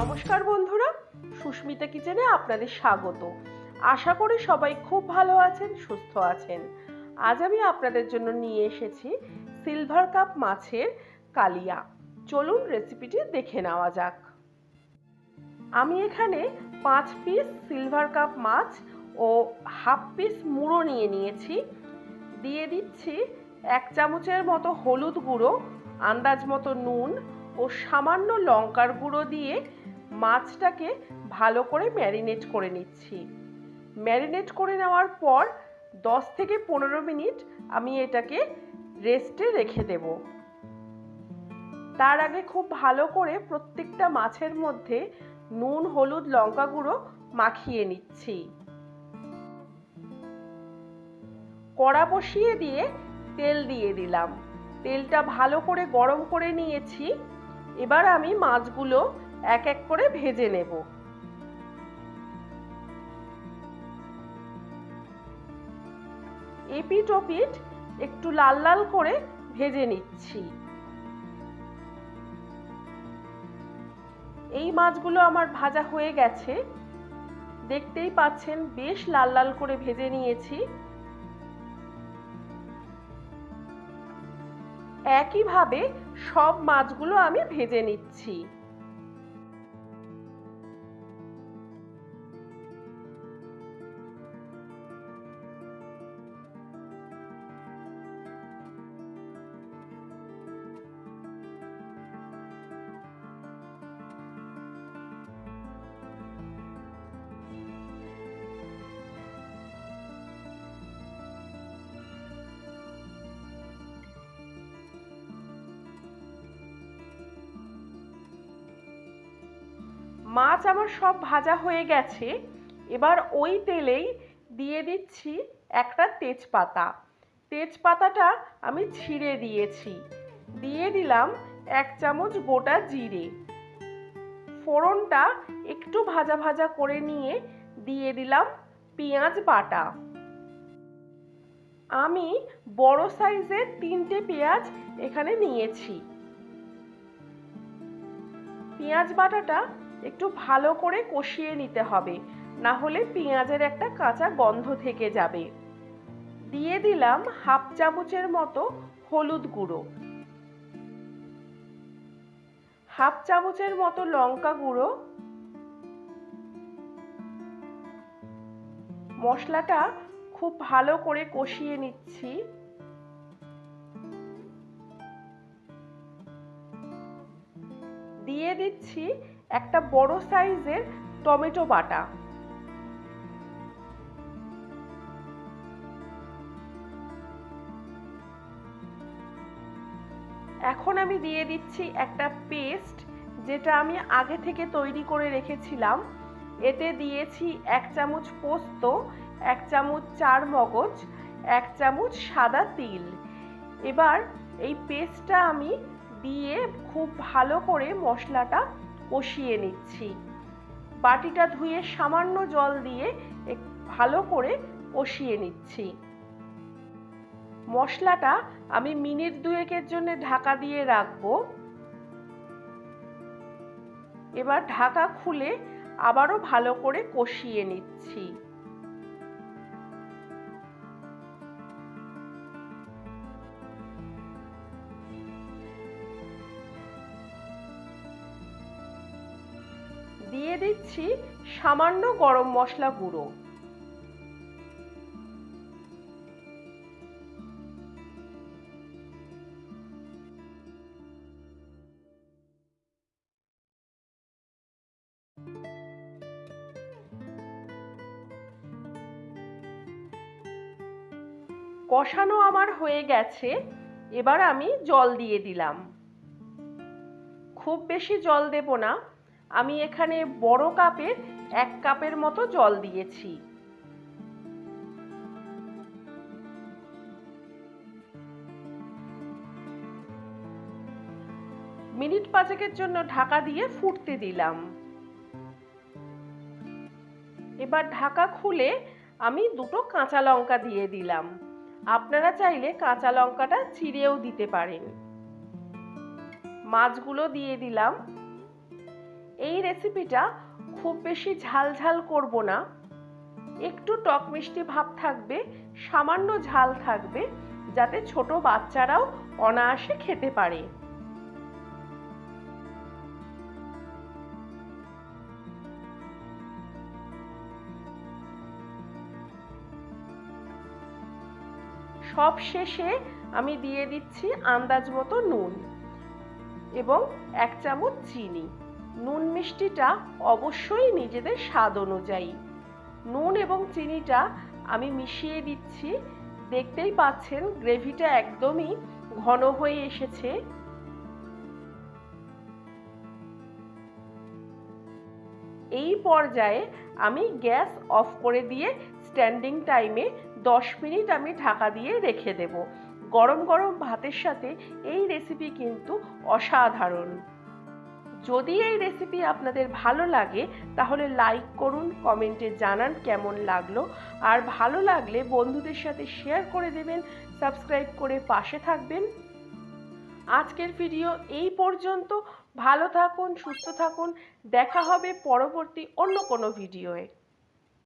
নমস্কার বন্ধুরা, সুস্মিতা কিচেনে আপনাদের স্বাগত। আশা করি সবাই খুব ভালো আছেন, সুস্থ আছেন। আজ আমি আপনাদের জন্য নিয়ে এসেছি সিলভার কাপ মাছের কালিয়া। চলুন রেসিপিটি দেখে নেওয়া যাক। আমি এখানে পাঁচ পিস সিলভার কাপ মাছ ও হাফ পিস মুড়ো নিয়ে নিয়েছি। দিয়ে দিচ্ছি এক চামচের মতো হলুদ গুঁড়ো, আন্দাজ মতো নুন ও সামান্য লঙ্কার গুঁড়ো দিয়ে মাছটাকে ভালো করে ম্যারিনেট করে নিচ্ছি। ম্যারিনেট করে নেওয়ার পর দশ থেকে পনেরো মিনিট আমি এটাকে রেস্টে রেখে দেব। তার আগে খুব ভালো করে প্রত্যেকটা মাছের মধ্যে নুন, হলুদ, লঙ্কা গুঁড়ো মাখিয়ে নিচ্ছি। কড়া বসিয়ে দিয়ে তেল দিয়ে দিলাম। তেলটা ভালো করে গরম করে নিয়েছি। এবার আমি মাছগুলো এক এক করে ভেজে নেব। এপিট ওপিট একটু লাল লাল করে ভেজে নিচ্ছি। এই মাছগুলো আমার ভাজা হয়ে গেছে। দেখতেই পাচ্ছেন, বেশ লাল লাল করে ভেজে নিয়েছি। একইভাবে সব মাছগুলো আমি ভেজে নিচ্ছি। মাছ আমার সব ভাজা হয়ে গেছে। এবার ওই তেলেই দিয়ে দিচ্ছি একটা তেজপাতা। তেজপাতাটা আমি ছিঁড়ে দিয়েছি। দিয়ে দিলাম এক চামচ গোটা জিরে। ফোড়নটা একটু ভাজা ভাজা করে নিয়ে দিয়ে দিলাম পেঁয়াজ বাটা। আমি বড় সাইজের তিনটে পেঁয়াজ এখানে নিয়েছি। পেঁয়াজ বাটাটা একটু ভালো করে কষিয়ে নিতে হবে, না হলে পেঁয়াজের একটা কাঁচা গন্ধ থেকে যাবে। দিয়ে দিলাম হাফ চামচের মতো হলুদ গুঁড়ো। হাফ চামচের মতো লঙ্কা গুঁড়ো। মশলাটা খুব ভালো করে কষিয়ে নিচ্ছি। দিয়ে দিচ্ছি একটা বড় সাইজের টমেটো বাটা। এখন আমি দিয়ে দিচ্ছি একটা পেস্ট, যেটা আমি আগে থেকে তৈরি করে রেখেছিলাম। এতে দিয়েছি এক চামচ পোস্ত, এক চামচ চার মগজ, এক চামচ সাদা তিল। এবার এই পেস্টটা আমি দিয়ে খুব ভালো করে মশলাটা কষিয়ে নিচ্ছি। বাটিটা ধুয়ে সামান্য জল দিয়ে ভালো করে কষিয়ে নিচ্ছি। মশলাটা আমি মিনিট দুয়েকের জন্য ঢাকা দিয়ে রাখব। এবার ঢাকা খুলে আবারও ভালো করে কষিয়ে নিচ্ছি। দিয়ে দিচ্ছি সামান্য গরম মশলা গুঁড়ো। কষানো আমার হয়ে গেছে, এবার আমি জল দিয়ে দিলাম। খুব বেশি জল দেব না। আমি এখানে বড় কাপের এক কাপের মতো জল দিয়েছি। মিনিট পাঁচেকের জন্য ঢাকা দিয়ে ফুটতে দিলাম। এবার ঢাকা খুলে আমি দুটো কাঁচা লঙ্কা দিয়ে দিলাম। আপনারা চাইলে কাঁচা লঙ্কাটা চিড়েও দিতে পারেন। মাছগুলো দিয়ে দিলাম। এই রেসিপিটা খুব বেশি ঝাল ঝাল করব না। একটু টক মিষ্টি ভাব থাকবে, সামান্য ঝাল থাকবে, যাতে ছোট বাচ্চারাও অনায়াসে খেতে পারে। সব শেষে আমি দিয়ে দিচ্ছি আন্দাজ মতো নুন এবং এক চামচ চিনি। নুন মিষ্টিটা অবশ্যই নিজেদের স্বাদ অনুযায়ী। নুন এবং চিনিটা আমি মিশিয়ে দিচ্ছি। দেখতেই পাচ্ছেন, গ্রেভিটা একদমই ঘন হয়ে এসেছে। এই পর্যায়ে আমি গ্যাস অফ করে দিয়ে স্ট্যান্ডিং টাইমে দশ মিনিট আমি ঢাকা দিয়ে রেখে দেব। গরম গরম ভাতের সাথে এই রেসিপি কিন্তু অসাধারণ। যদি এই রেসিপি আপনাদের ভালো লাগে, তাহলে লাইক করুন কমেন্টে জানান কেমন লাগল। আর ভালো লাগলে বন্ধুদের সাথে শেয়ার করে দেবেন সাবস্ক্রাইব করে পাশে থাকবেন। আজকের ভিডিও এই পর্যন্ত। ভালো থাকুন, সুস্থ থাকুন। দেখা হবে পরবর্তী অন্য কোনো ভিডিওয়ে